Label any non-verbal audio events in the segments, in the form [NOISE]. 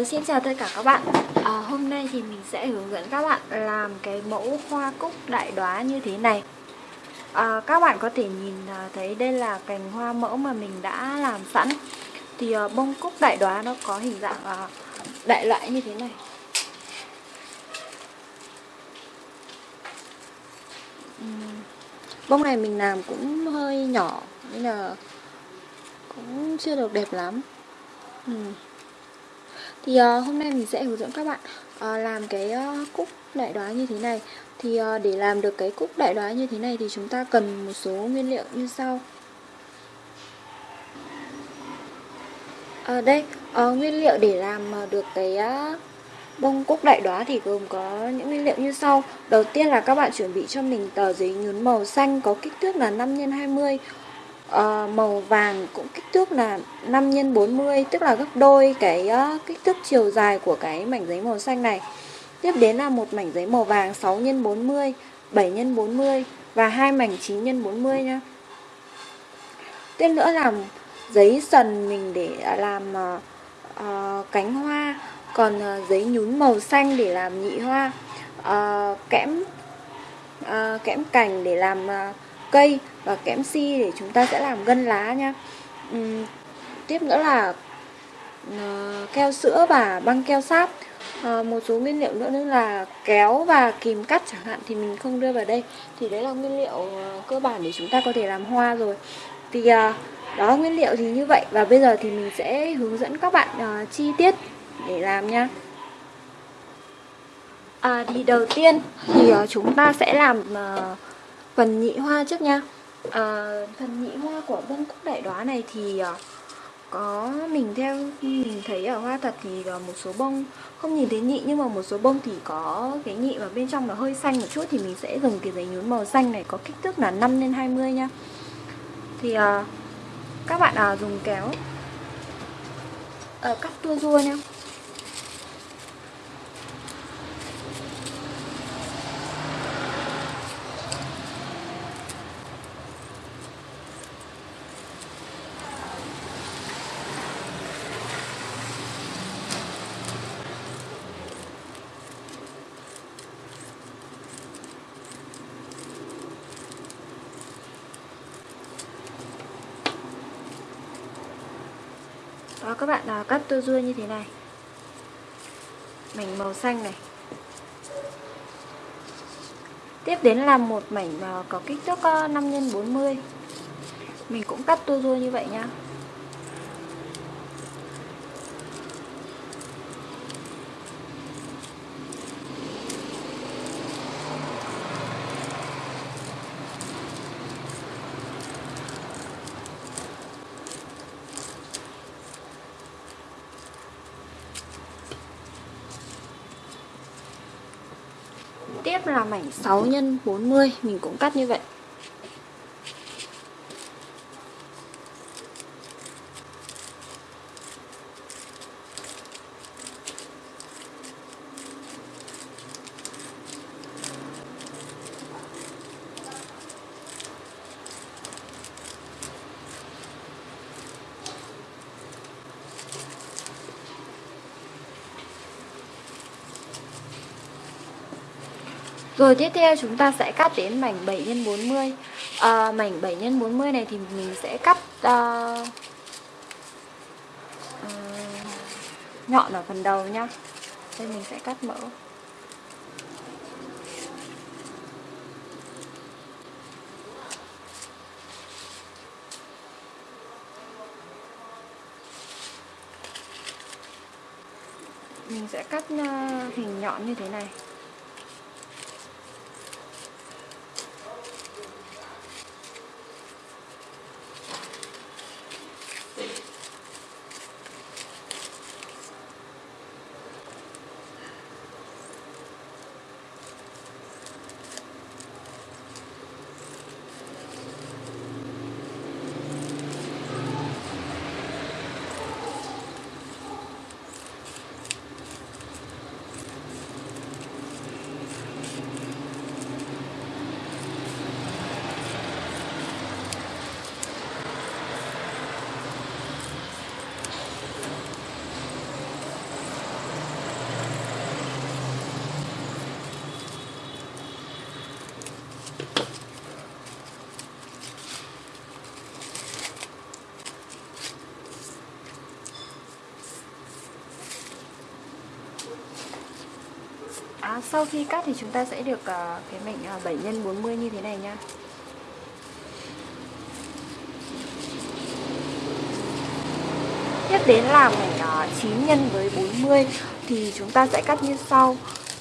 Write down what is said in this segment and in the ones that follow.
Uh, xin chào tất cả các bạn. Uh, Hôm nay thì mình sẽ hướng dẫn các bạn làm cái mẫu hoa cúc đại đóa như thế này. Uh, Các bạn có thể nhìn uh, thấy đây là cành hoa mẫu mà mình đã làm sẵn. Thì uh, bông cúc đại đóa nó có hình dạng uh, đại loại như thế này. Uhm, Bông này mình làm cũng hơi nhỏ Nên là cũng chưa được đẹp lắm. Uhm. Thì uh, hôm nay mình sẽ hướng dẫn các bạn uh, làm cái ờ, uh, cúc đại đoá như thế này. Thì uh, để làm được cái cúc đại đoá như thế này thì chúng ta cần một số nguyên liệu như sau. À, đây, uh, nguyên liệu để làm được cái uh, bông cúc đại đoá thì gồm có những nguyên liệu như sau. Đầu tiên là các bạn chuẩn bị cho mình tờ giấy nhún màu xanh có kích thước là 5 x 20 uh, màu vàng cũng kích thước là 5 x 40 tức là gấp đôi cái uh, kích thước chiều dài của cái mảnh giấy màu xanh này. Tiếp đến là một mảnh giấy màu vàng 6 x 40, 7 x 40 và hai mảnh 9 x 40 nha. Tiếp nữa là giấy sần mình để à, làm uh, uh, cánh hoa, còn uh, giấy nhún màu xanh để làm nhị hoa, uh, kẽm uh, kẽm cành để làm uh, cây và kẽm si để chúng ta sẽ làm gân lá nha. Uhm, tiếp nữa là uh, keo sữa và băng keo sáp. Uh, một số nguyên liệu nữa nữa là kéo và kìm cắt chẳng hạn thì mình không đưa vào đây. Thì đấy là nguyên liệu uh, cơ bản để chúng ta có thể làm hoa rồi. Thì uh, đó nguyên liệu thì như vậy. Và bây giờ thì mình sẽ hướng dẫn các bạn uh, chi tiết để làm nha. À, thì đầu tiên thì uh, chúng ta sẽ làm uh, phần nhị hoa trước nha. Ờ, à, phần nhị hoa của bông cúc đại đoá này thì ờ, có mình theo mình thấy ở hoa thật thì ờ, một số bông không nhìn thấy nhị nhưng mà một số bông thì có cái nhị và bên trong nó hơi xanh một chút thì mình sẽ dùng cái giấy nhún màu xanh này có kích thước là 5 x 20 nha. Thì à, các bạn à, dùng kéo à, cắt tua rua nha. Đó các bạn à, cắt tua rua như thế này. Mảnh màu xanh này. Tiếp đến là một mảnh à, có kích thước 5 x 40 Mình cũng cắt tua rua như vậy nha Tiếp là mảnh 6 x 40 Mình cũng cắt như vậy. Rồi tiếp theo chúng ta sẽ cắt đến mảnh 7 x 40 à, Mảnh 7 x 40 này thì mình sẽ cắt uh, uh, nhọn ở phần đầu nhá. Đây mình sẽ cắt mỡ. Mình sẽ cắt uh, hình nhọn như thế này. À, sau khi cắt thì chúng ta sẽ được uh, cái mảnh uh, 7 x 40 như thế này nha. Tiếp đến là mảnh uh, 9 x với 40 thì chúng ta sẽ cắt như sau.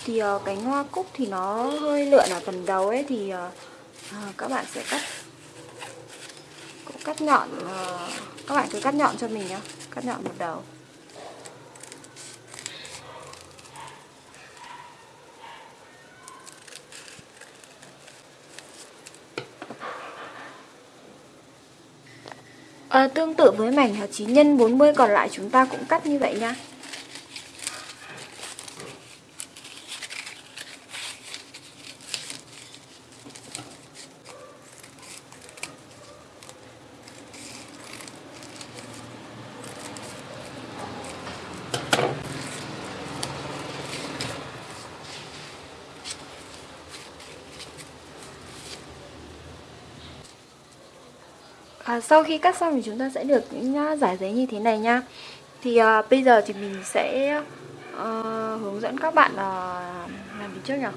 Thì ờ, uh, cánh hoa cúc thì nó hơi lượn ở phần đầu ấy thì uh, uh, các bạn sẽ cắt cũng cắt nhọn uh, các bạn cứ cắt nhọn cho mình nhá, cắt nhọn một đầu. À, tương tự với mảnh hạt 9 x 40 còn lại chúng ta cũng cắt như vậy nha. À, sau khi cắt xong thì chúng ta sẽ được những à, giải giấy như thế này nha. Thì à, bây giờ thì mình sẽ à, hướng dẫn các bạn à, làm gì trước nhỉ?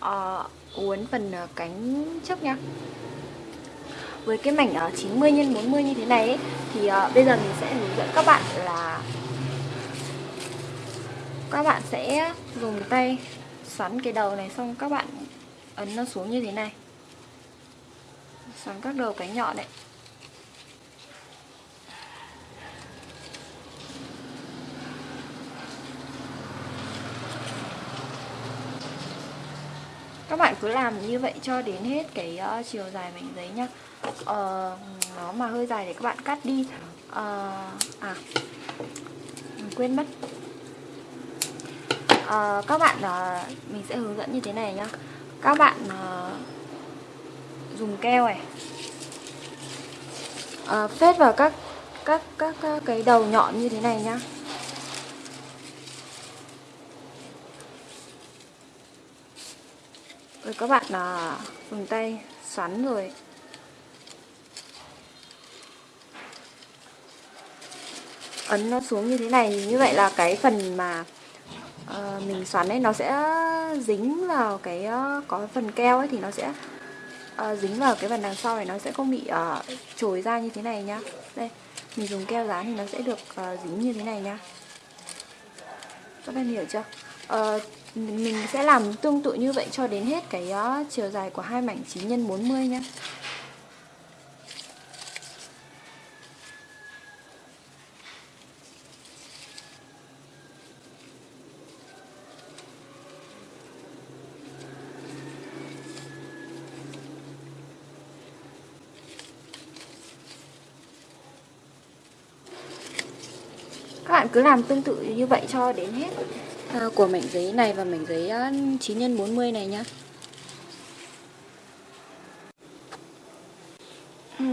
À, uốn phần à, cánh trước nha. Với cái mảnh ở 90 x 40 như thế này ấy, thì uh, bây giờ mình sẽ hướng dẫn các bạn là các bạn sẽ dùng tay xoắn cái đầu này xong các bạn ấn nó xuống như thế này. Xoắn các đầu cánh nhọn này. Các bạn cứ làm như vậy cho đến hết cái uh, chiều dài mảnh giấy nhá. Uh, nó mà hơi dài thì các bạn cắt đi. Uh, à mình quên mất. Uh, các bạn uh, mình sẽ hướng dẫn như thế này nhá. Các bạn uh, dùng keo này. Uh, phết vào các các các, các cái đầu nhọn như thế này nhá. Rồi các bạn là dùng tay xoắn rồi. Ấn nó xuống như thế này như vậy là cái phần mà uh, mình xoắn ấy nó sẽ dính vào cái uh, có phần keo ấy thì nó sẽ uh, dính vào cái phần đằng sau này nó sẽ không bị uh, trồi ra như thế này nhá. Đây mình dùng keo dán thì nó sẽ được uh, dính như thế này nhá. Các bạn hiểu chưa? Uh, mình sẽ làm tương tự như vậy cho đến hết cái uh, chiều dài của hai mảnh 9 x 40 nhé các bạn cứ làm tương tự như vậy cho đến hết. Ờ, của mảnh giấy này và mảnh giấy 9 x 40 này nhá. Ừ.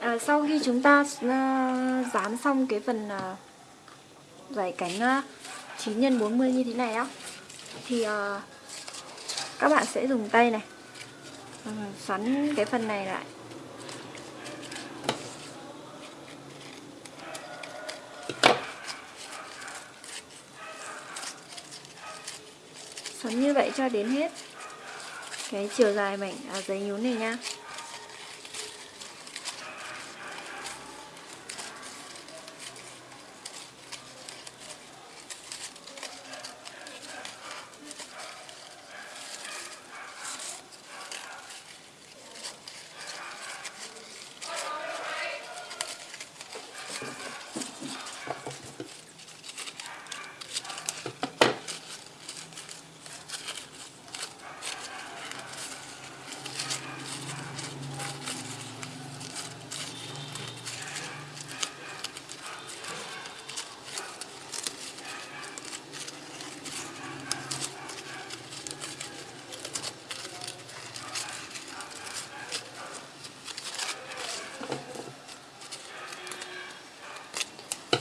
À, sau khi chúng ta uh, dán xong cái phần ờ, uh, giải cánh uh, 9 x 40 như thế này á thì uh, các bạn sẽ dùng tay này uh, xoắn cái phần này lại xoắn như vậy cho đến hết. Cái chiều dài mảnh à, giấy nhún này nha.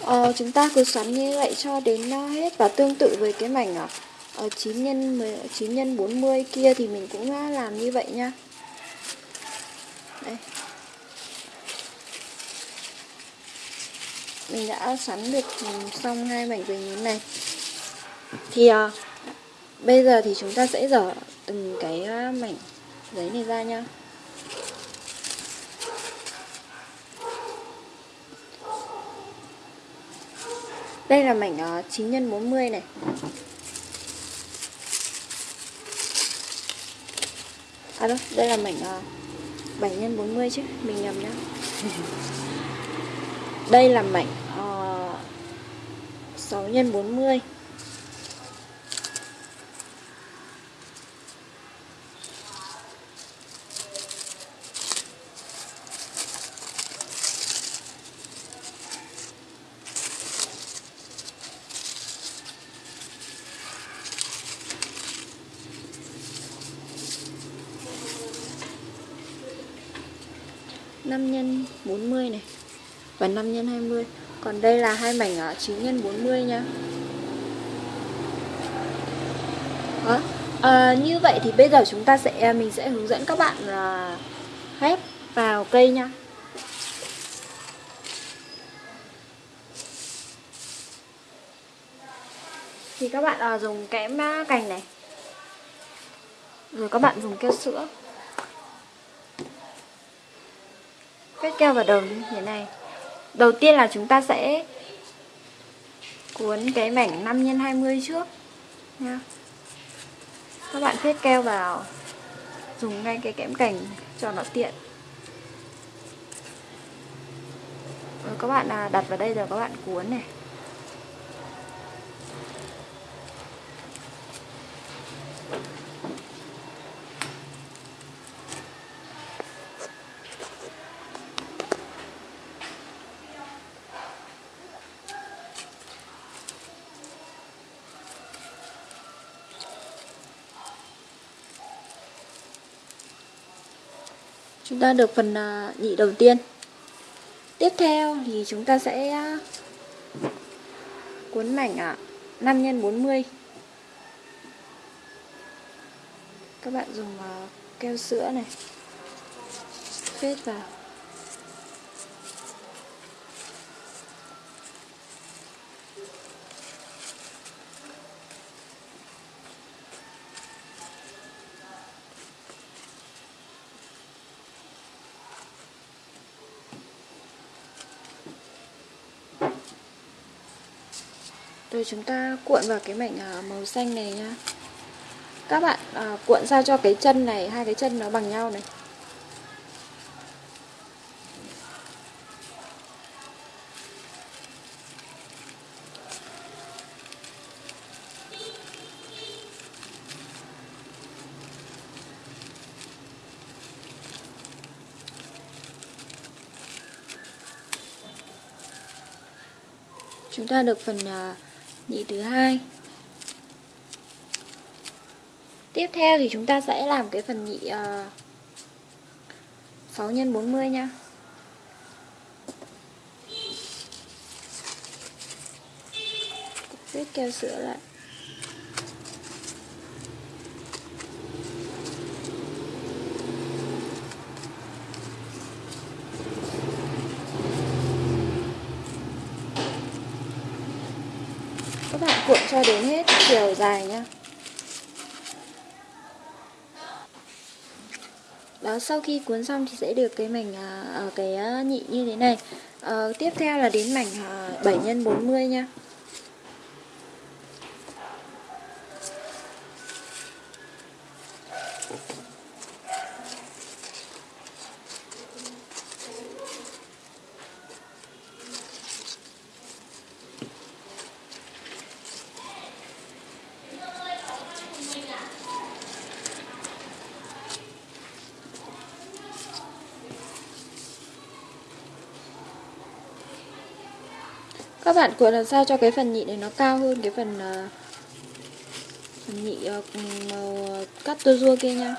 Ờ, chúng ta cứ xoắn như vậy cho đến nó hết và tương tự với cái mảnh ở uh, 9 nhân 10, 9 nhân 40 kia thì mình cũng ờ, làm như vậy nha. Đây. Mình đã xoắn được ừ, xong hai mảnh giấy nhún này. Thì à, Bây giờ thì chúng ta sẽ dở từng cái mảnh giấy này ra nha. Đây là mảnh uh, 9 x 40 này. À đâu, đây là mảnh uh, 7 x 40 chứ, mình nhầm nhá. [LAUGHS] đây là mảnh uh, 6 x 40. năm nhân 40 này và 5 x 20 còn đây là hai mảnh 9 x 40 nha Đó. À, như vậy thì bây giờ chúng ta sẽ à, mình sẽ hướng dẫn các bạn là ghép vào cây nha thì các bạn à, dùng kẽm à, cành này. Rồi các bạn dùng keo sữa. Kết keo vào đầu như thế này. Đầu tiên là chúng ta sẽ cuốn cái mảnh 5 x 20 trước nha. Các bạn phết keo vào, Dùng ngay cái kẽm cành cho nó tiện Rồi các bạn à, đặt vào đây rồi các bạn cuốn này Chúng ta được phần à, nhị đầu tiên. Tiếp theo thì chúng ta sẽ à, cuốn mảnh 5 x 40 Các bạn dùng à, keo sữa này. Phết vào. Rồi chúng ta cuộn vào cái mảnh à, màu xanh này nha. Các bạn à, cuộn sao cho cái chân này, hai cái chân nó bằng nhau này. Chúng ta được phần uh, nhị thứ hai. Tiếp theo thì chúng ta sẽ làm cái phần nhị uh, 6 x 40 nha. Viết keo sữa lại các bạn cuộn cho đến hết chiều dài nhá. Đó sau khi cuốn xong thì sẽ được cái mảnh ở cái à, nhị như thế này. À, tiếp theo là đến mảnh 7 x 40 nha các bạn cuộn làm sao cho cái phần nhị này nó cao hơn cái phần uh, phần nhị uh, màu ờ, cắt tua rua kia nha.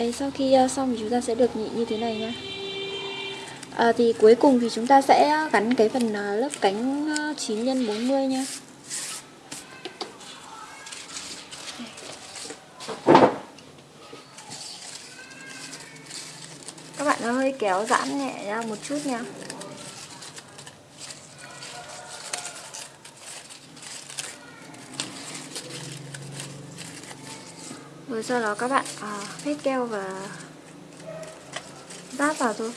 Đấy, sau khi uh, xong thì chúng ta sẽ được nhị như thế này nha à, ờ, Thì cuối cùng thì chúng ta sẽ gắn cái phần uh, lớp cánh uh, 9 x 40 nha Các bạn hơi kéo giãn nhẹ ra một chút nha Rồi sau đó các bạn à, phết keo và ráp vào thôi.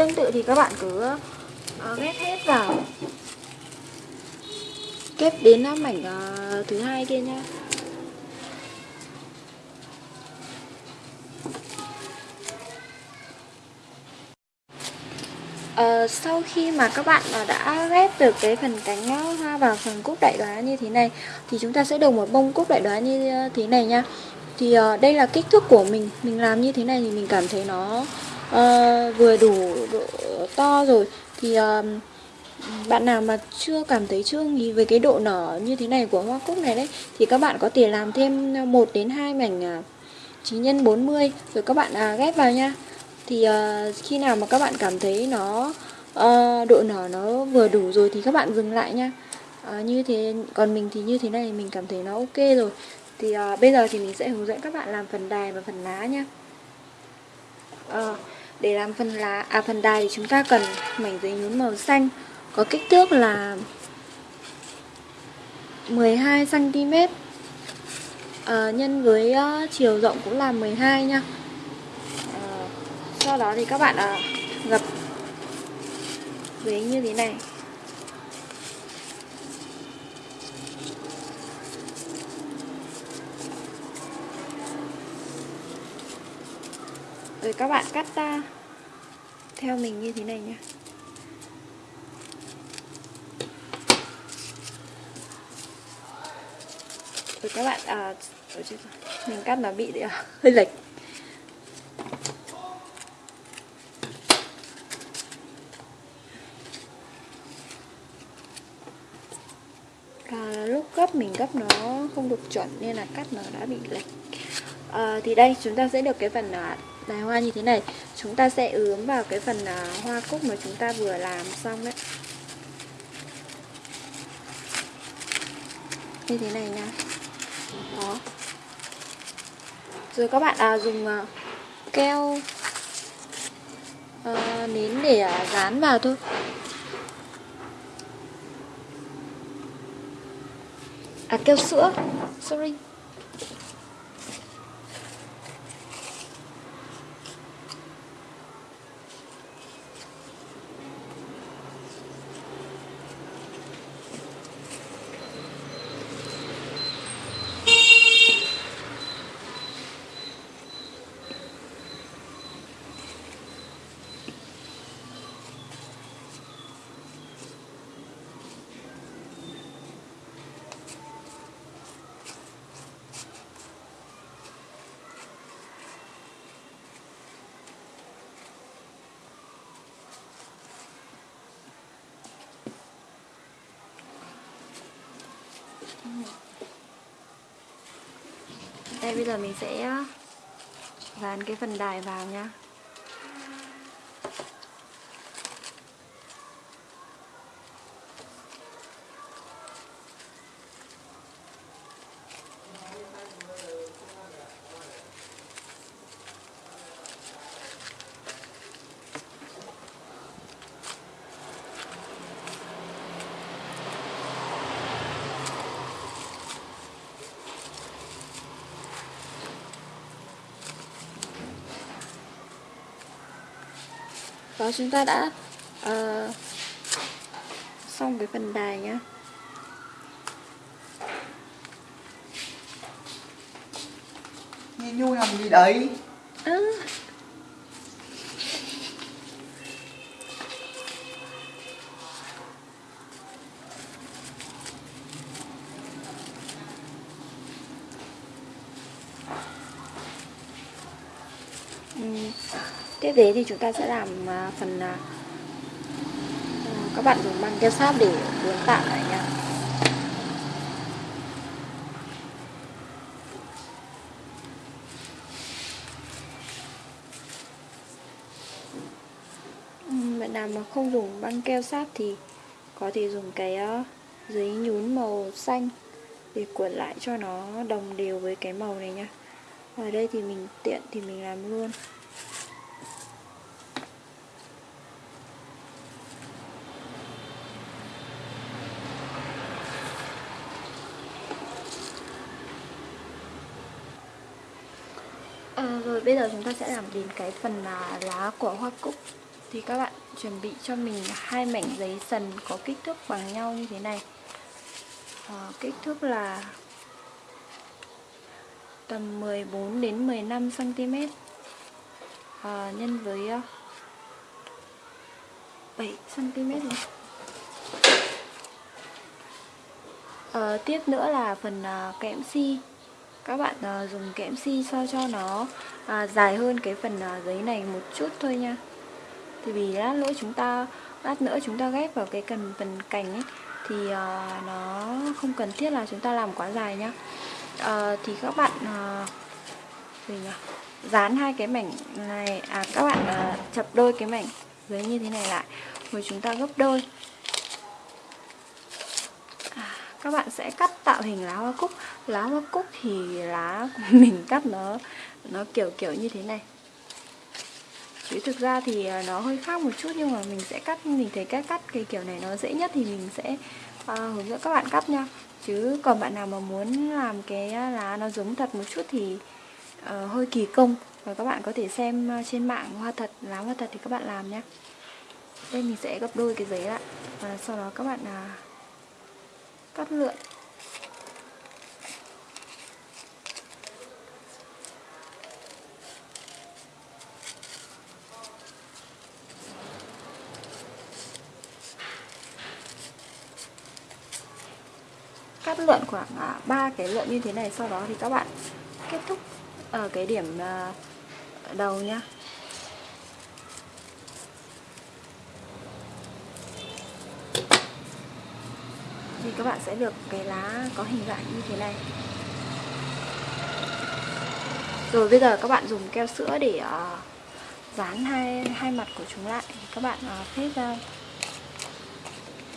Tương tự thì các bạn cứ uh, ghép hết vào. Ghép đến uh, mảnh uh, thứ hai kia nha. Uh, sau khi mà các bạn uh, đã ghép được cái phần cánh hoa vào phần cúc đại đoá như thế này thì chúng ta sẽ được một bông cúc đại đoá như thế này nha thì uh, đây là kích thước của mình. Mình làm như thế này thì mình cảm thấy nó uh, vừa đủ độ to rồi. Thì uh, bạn nào mà chưa cảm thấy chưa nghĩ về cái độ nở như thế này của hoa cúc này đấy thì các bạn có thể làm thêm ờ, 1 đến 2 mảnh 9 x 40 rồi các bạn à, ghép vào nha. Thì uh, khi nào mà các bạn cảm thấy nó uh, độ nở nó vừa đủ rồi thì các bạn dừng lại nha. Uh, như thế còn mình thì như thế này mình cảm thấy nó ok rồi thì uh, bây giờ thì mình sẽ hướng dẫn các bạn làm phần đài và phần lá nhé. uh, ờ, để làm phần lá à phần đài thì chúng ta cần mảnh giấy nhún màu xanh có kích thước là 12 cm à, nhân với uh, chiều rộng cũng là 12 nha. À, sau đó thì các bạn uh, gập giấy như thế này. Rồi các bạn cắt ta theo mình như thế này nha rồi các bạn à, mình cắt nó bị à, [LAUGHS] hơi lệch. À, lúc gấp mình gấp nó không được chuẩn nên là cắt nó đã bị lệch. À, thì đây chúng ta sẽ được cái phần à, đài hoa như thế này. Chúng ta sẽ ướm vào cái phần à, hoa cúc mà chúng ta vừa làm xong đấy. Như thế này nha. Đó. Rồi các bạn à, dùng à, keo à, nến để à, dán vào thôi. À keo sữa. Sorry. Đây bây giờ mình sẽ ờ, dán cái phần đài vào nha chúng ta đã uh, xong cái phần đài nhá. Nhìn nhu làm gì đấy? Tiếp đến thì chúng ta sẽ làm à, phần à, à, các bạn dùng băng keo sáp để cuốn tạm lại nha. Bạn nào mà không dùng băng keo sáp thì có thể dùng cái giấy nhún màu xanh để cuộn lại cho nó đồng đều với cái màu này nha. Ở đây thì mình tiện thì mình làm luôn À, rồi bây giờ chúng ta sẽ làm đến cái phần là lá của hoa cúc. Thì các bạn chuẩn bị cho mình hai mảnh giấy sần có kích thước bằng nhau như thế này. À, Kích thước là tầm 14 đến 15 cm à, nhân với 7 cm. À, tiếp nữa là phần à, kẽm si. Các bạn ờ, dùng kẽm si sao cho nó à, dài hơn cái phần à, giấy này một chút thôi nha. Thì vì lát nữa chúng ta lát nữa chúng ta ghép vào cái cần phần cành ấy thì à, nó không cần thiết là chúng ta làm quá dài nhá. À, thì các bạn à, gì nhỉ? Dán hai cái mảnh này à các bạn à, chập đôi cái mảnh giấy như thế này lại rồi chúng ta gấp đôi à, các bạn sẽ cắt tạo hình lá hoa cúc. Lá hoa cúc thì lá của [LAUGHS] mình cắt nó nó kiểu kiểu như thế này. Chứ thực ra thì à, nó hơi khác một chút nhưng mà mình sẽ cắt mình thấy cách cắt cái kiểu này nó dễ nhất thì mình sẽ uh, hướng dẫn các bạn cắt nha. Chứ còn bạn nào mà muốn làm cái à, lá nó giống thật một chút thì uh, hơi kỳ công. Và các bạn có thể xem trên mạng hoa thật lá hoa thật thì các bạn làm nhé đây mình sẽ gấp đôi cái giấy lại. Và sau đó các bạn uh, cắt lượn. Cắt lượn khoảng à, ba cái lượn như thế này, sau đó thì các bạn kết thúc ở cái điểm à, đầu nhá. Các bạn sẽ được cái lá có hình dạng như thế này. Rồi bây giờ các bạn dùng keo sữa để uh, dán hai hai mặt của chúng lại các bạn uh, phết ra.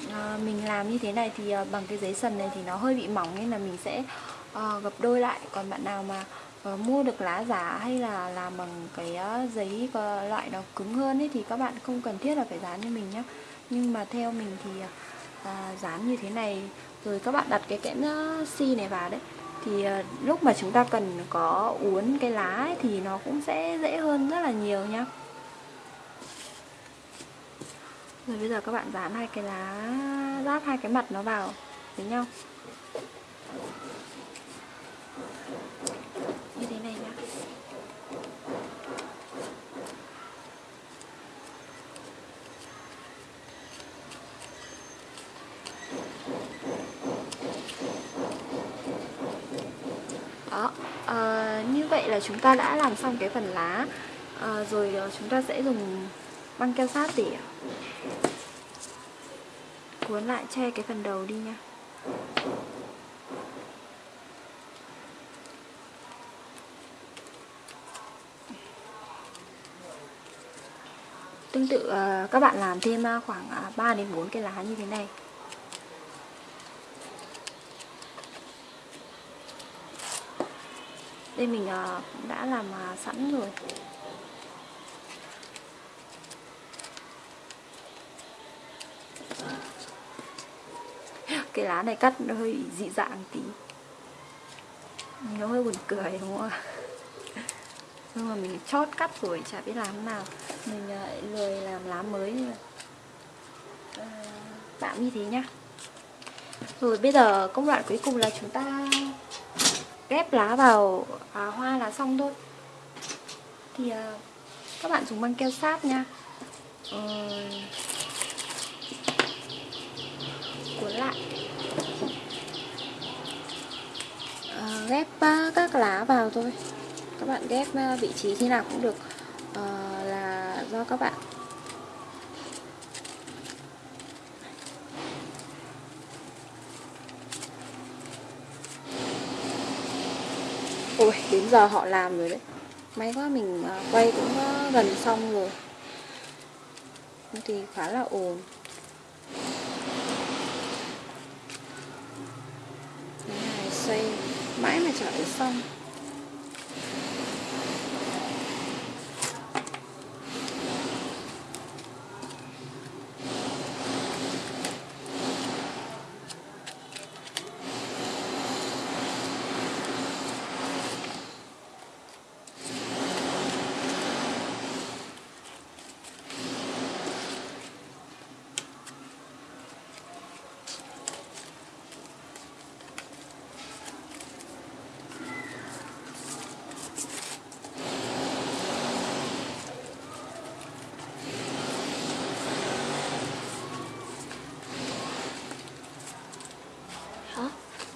Uh, mình làm như thế này thì uh, bằng cái giấy sần này thì nó hơi bị mỏng nên là mình sẽ uh, gập đôi lại. Còn bạn nào mà uh, mua được lá giả hay là làm bằng cái uh, giấy loại nó cứng hơn ấy thì các bạn không cần thiết là phải dán như mình nhé nhưng mà theo mình thì à, dán như thế này. Rồi các bạn đặt cái kẽm ờ, xi này vào đấy. Thì à, lúc mà chúng ta cần có uốn cái lá ấy, thì nó cũng sẽ dễ hơn rất là nhiều nhá. Rồi bây giờ các bạn dán hai cái lá ráp hai cái mặt nó vào với nhau như thế này nhá đó à, như vậy là chúng ta đã làm xong cái phần lá. À, rồi ờ, chúng ta sẽ dùng băng keo sát để cuốn lại che cái phần đầu đi nha. Tương tự ờ, các bạn làm thêm khoảng 3 đến 4 cái lá như thế này. Đây mình ờ, đã làm ờ, sẵn rồi. Cái lá này cắt nó hơi dị dạng tí. Nó hơi buồn cười, đúng không ạ? Nhưng mà mình chót cắt rồi, chả biết làm nào. Mình lại lười làm lá mới tạm như thế nhá. Rồi bây giờ công đoạn cuối cùng là chúng ta ghép lá vào à, hoa là xong thôi. Thì à, các bạn dùng băng keo sáp nha. Ừ, cuốn lại. À, ghép à, các lá vào thôi. Các bạn ghép à, vị trí khi nào cũng được. À, là do các bạn Ui, đến giờ họ làm rồi đấy. May quá mình à, quay cũng à, gần xong rồi. Thì khá là ồn Cái này mãi mà chả được xong.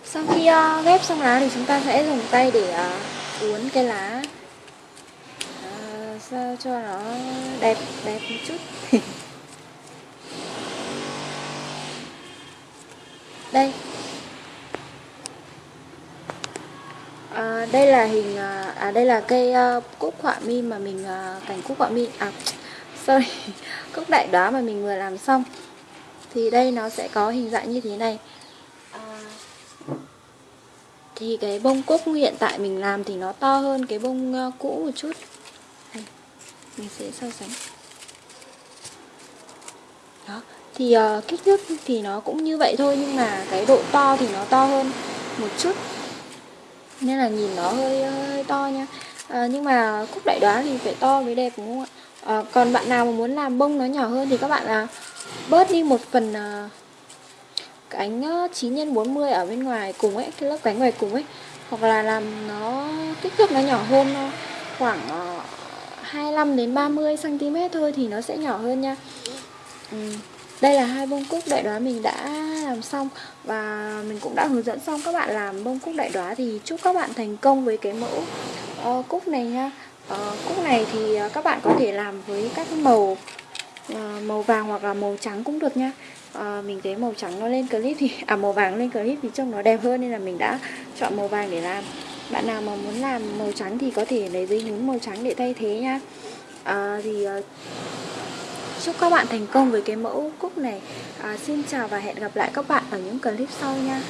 Sau khi uh, ghép xong lá thì chúng ta sẽ dùng tay để ờ, uh, uốn cái lá. Uh, sao cho nó đẹp đẹp một chút. [LAUGHS] Đây. À, đây là hình à đây là cây uh, cúc họa mi mà mình uh, cảnh cúc họa mi à [LAUGHS] sorry [LAUGHS] cúc đại đóa mà mình vừa làm xong. Thì đây nó sẽ có hình dạng như thế này thì cái bông cúc hiện tại mình làm thì nó to hơn cái bông ờ, cũ một chút. Đây, mình sẽ so sánh. Đó thì uh, kích thước thì nó cũng như vậy thôi nhưng mà cái độ to thì nó to hơn một chút. Nên là nhìn nó hơi ờ, hơi to nha. À, nhưng mà cúc đại đoá thì phải to mới đẹp đúng không ạ? À, còn bạn nào mà muốn làm bông nó nhỏ hơn thì các bạn là bớt đi một phần uh, cánh 9 x 40 ở bên ngoài cùng ấy cái lớp cánh ngoài cùng ấy. Hoặc là làm nó kích thước nó nhỏ hơn khoảng ờ, 25 đến 30 cm thôi thì nó sẽ nhỏ hơn nha. Ừ. đây là hai bông cúc đại đoá mình đã làm xong. Và mình cũng đã hướng dẫn xong các bạn làm bông cúc đại đoá thì chúc các bạn thành công với cái mẫu uh, cúc này nha. Uh, cúc này thì các bạn có thể làm với các màu uh, màu vàng hoặc là màu trắng cũng được nha à, mình thấy màu trắng nó lên clip thì à màu vàng lên clip thì trông nó đẹp hơn nên là mình đã chọn màu vàng để làm. Bạn nào mà muốn làm màu trắng thì có thể lấy giấy nhún màu trắng để thay thế nha. À, thì à, chúc các bạn thành công với cái mẫu cúc này. À, xin chào và hẹn gặp lại các bạn ở những clip sau nha.